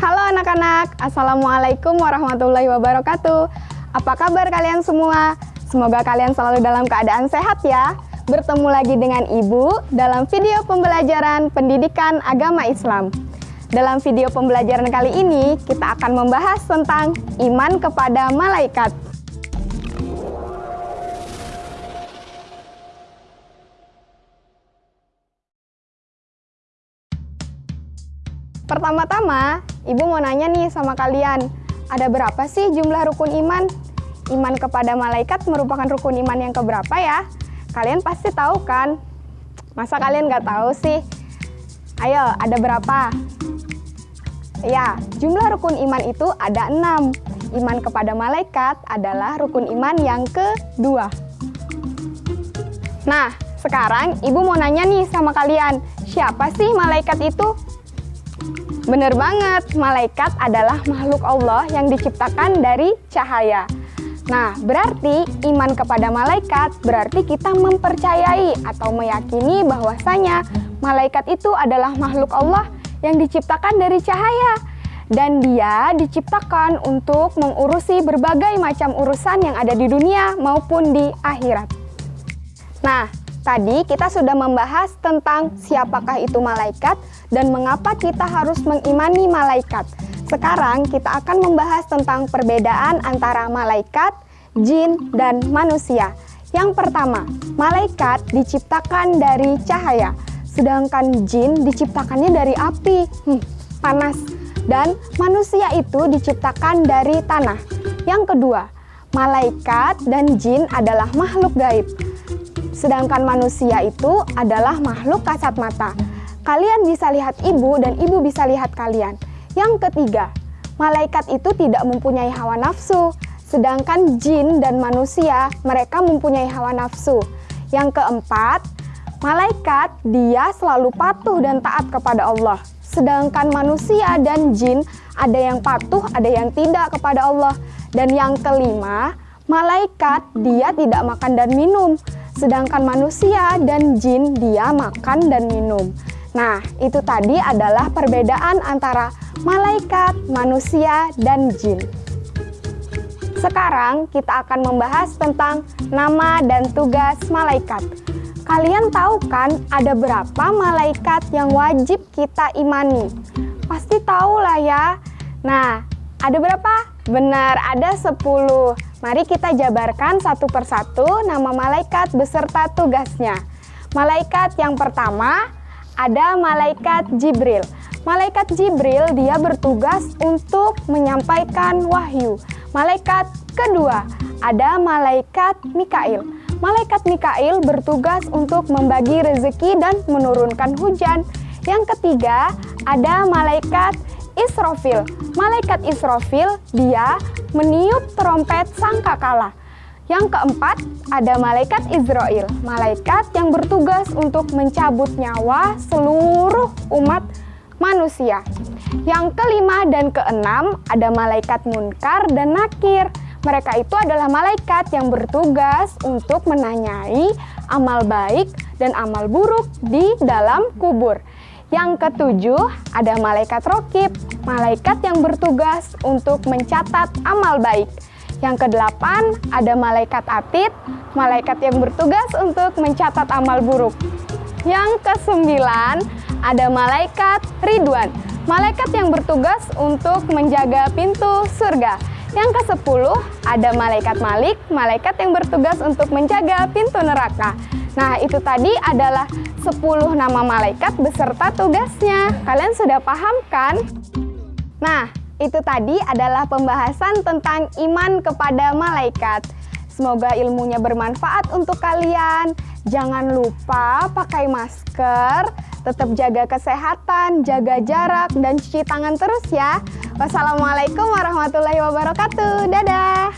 Halo anak-anak, Assalamualaikum warahmatullahi wabarakatuh. Apa kabar kalian semua? Semoga kalian selalu dalam keadaan sehat ya. Bertemu lagi dengan Ibu dalam video pembelajaran pendidikan agama Islam. Dalam video pembelajaran kali ini, kita akan membahas tentang iman kepada malaikat. Pertama-tama, Ibu mau nanya nih sama kalian, ada berapa sih jumlah rukun iman? Iman kepada malaikat merupakan rukun iman yang keberapa ya? Kalian pasti tahu kan? Masa kalian nggak tahu sih? Ayo, ada berapa? Ya, jumlah rukun iman itu ada enam. Iman kepada malaikat adalah rukun iman yang kedua. Nah, sekarang ibu mau nanya nih sama kalian, siapa sih malaikat itu? Bener banget, malaikat adalah makhluk Allah yang diciptakan dari cahaya. Nah, berarti iman kepada malaikat berarti kita mempercayai atau meyakini bahwasanya malaikat itu adalah makhluk Allah yang diciptakan dari cahaya. Dan dia diciptakan untuk mengurusi berbagai macam urusan yang ada di dunia maupun di akhirat. Nah, Tadi kita sudah membahas tentang siapakah itu malaikat dan mengapa kita harus mengimani malaikat. Sekarang kita akan membahas tentang perbedaan antara malaikat, jin, dan manusia. Yang pertama, malaikat diciptakan dari cahaya, sedangkan jin diciptakannya dari api, hmm, panas. Dan manusia itu diciptakan dari tanah. Yang kedua, malaikat dan jin adalah makhluk gaib. Sedangkan manusia itu adalah makhluk kasat mata. Kalian bisa lihat ibu dan ibu bisa lihat kalian. Yang ketiga, malaikat itu tidak mempunyai hawa nafsu. Sedangkan jin dan manusia, mereka mempunyai hawa nafsu. Yang keempat, malaikat dia selalu patuh dan taat kepada Allah. Sedangkan manusia dan jin ada yang patuh, ada yang tidak kepada Allah. Dan yang kelima, malaikat dia tidak makan dan minum. Sedangkan manusia dan jin dia makan dan minum. Nah, itu tadi adalah perbedaan antara malaikat, manusia, dan jin. Sekarang kita akan membahas tentang nama dan tugas malaikat. Kalian tahu kan ada berapa malaikat yang wajib kita imani? Pasti tahu lah ya. Nah, ada berapa? Benar, ada 10. Mari kita jabarkan satu persatu nama malaikat beserta tugasnya. Malaikat yang pertama ada malaikat Jibril. Malaikat Jibril dia bertugas untuk menyampaikan wahyu. Malaikat kedua ada malaikat Mikail. Malaikat Mikail bertugas untuk membagi rezeki dan menurunkan hujan. Yang ketiga ada malaikat Israfil. Malaikat Israfil, dia meniup trompet sangkakala. Yang keempat, ada malaikat Israel, malaikat yang bertugas untuk mencabut nyawa seluruh umat manusia. Yang kelima dan keenam, ada malaikat munkar dan nakir. Mereka itu adalah malaikat yang bertugas untuk menanyai amal baik dan amal buruk di dalam kubur. Yang ketujuh, ada malaikat rokib, malaikat yang bertugas untuk mencatat amal baik. Yang kedelapan, ada malaikat atid, malaikat yang bertugas untuk mencatat amal buruk. Yang kesembilan, ada malaikat ridwan, malaikat yang bertugas untuk menjaga pintu surga. Yang ke-10 ada malaikat Malik, malaikat yang bertugas untuk menjaga pintu neraka. Nah, itu tadi adalah 10 nama malaikat beserta tugasnya. Kalian sudah paham kan? Nah, itu tadi adalah pembahasan tentang iman kepada malaikat. Semoga ilmunya bermanfaat untuk kalian. Jangan lupa pakai masker, tetap jaga kesehatan, jaga jarak, dan cuci tangan terus ya. Wassalamualaikum warahmatullahi wabarakatuh. Dadah!